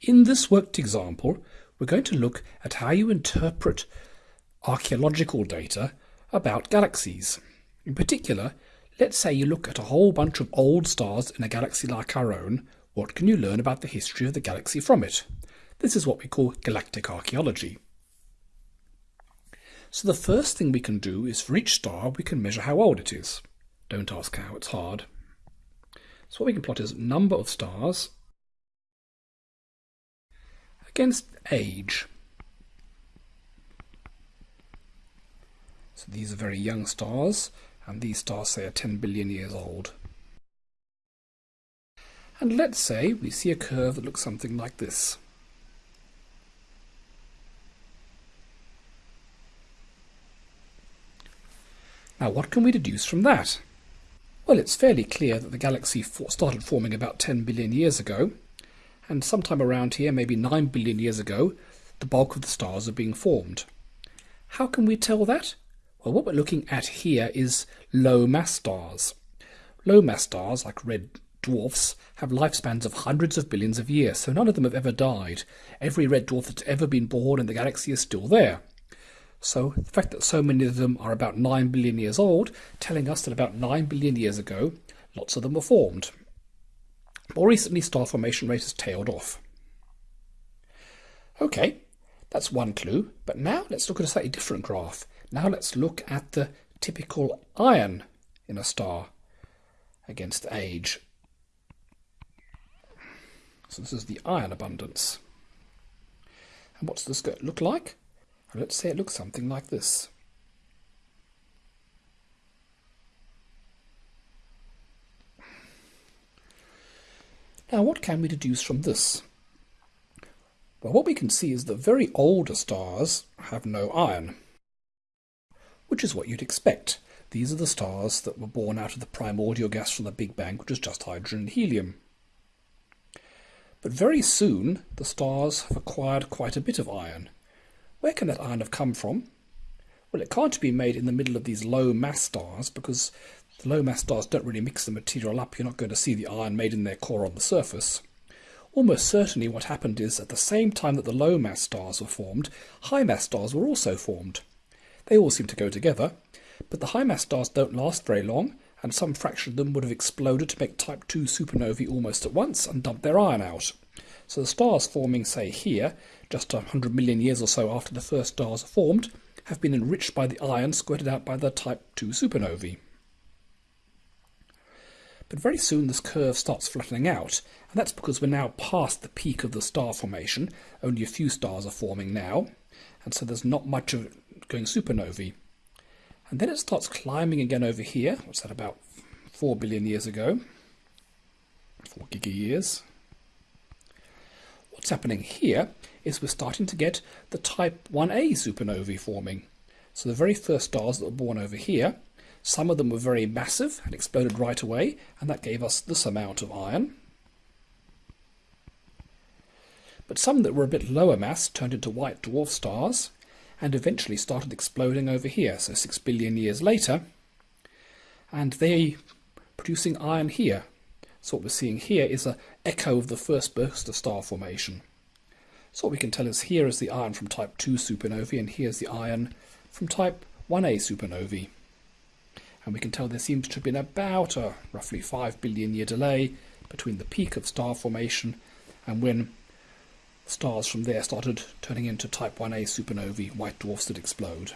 In this worked example, we're going to look at how you interpret archaeological data about galaxies. In particular, let's say you look at a whole bunch of old stars in a galaxy like our own, what can you learn about the history of the galaxy from it? This is what we call galactic archaeology. So the first thing we can do is for each star we can measure how old it is. Don't ask how, it's hard. So what we can plot is number of stars against age. So these are very young stars, and these stars say are 10 billion years old. And let's say we see a curve that looks something like this. Now what can we deduce from that? Well, it's fairly clear that the galaxy started forming about 10 billion years ago, and sometime around here, maybe 9 billion years ago, the bulk of the stars are being formed. How can we tell that? Well, what we're looking at here is low mass stars. Low mass stars, like red dwarfs, have lifespans of hundreds of billions of years, so none of them have ever died. Every red dwarf that's ever been born in the galaxy is still there. So the fact that so many of them are about 9 billion years old, telling us that about 9 billion years ago, lots of them were formed. More recently, star formation rate has tailed off. Okay, that's one clue, but now let's look at a slightly different graph. Now let's look at the typical iron in a star against age. So this is the iron abundance. And what's this look like? let's say it looks something like this. Now what can we deduce from this? Well, what we can see is that very older stars have no iron, which is what you'd expect. These are the stars that were born out of the primordial gas from the Big Bang, which is just hydrogen and helium. But very soon, the stars have acquired quite a bit of iron. Where can that iron have come from? Well, it can't be made in the middle of these low mass stars because the low mass stars don't really mix the material up. You're not going to see the iron made in their core on the surface. Almost certainly what happened is at the same time that the low mass stars were formed, high mass stars were also formed. They all seem to go together, but the high mass stars don't last very long, and some fraction of them would have exploded to make type 2 supernovae almost at once and dump their iron out. So the stars forming, say, here, just a hundred million years or so after the first stars are formed, have been enriched by the iron squirted out by the Type 2 supernovae. But very soon this curve starts flattening out, and that's because we're now past the peak of the star formation. Only a few stars are forming now, and so there's not much of it going supernovae. And then it starts climbing again over here, what's that, about 4 billion years ago, 4 giga years. What's happening here is we're starting to get the type 1a supernovae forming. So the very first stars that were born over here, some of them were very massive and exploded right away, and that gave us this amount of iron. But some that were a bit lower mass turned into white dwarf stars, and eventually started exploding over here, so six billion years later, and they producing iron here. So what we're seeing here is an echo of the first burst of star formation. So what we can tell is here is the iron from type 2 supernovae and here's the iron from type 1a supernovae. And we can tell there seems to have been about a roughly 5 billion year delay between the peak of star formation and when stars from there started turning into type 1a supernovae, white dwarfs that explode.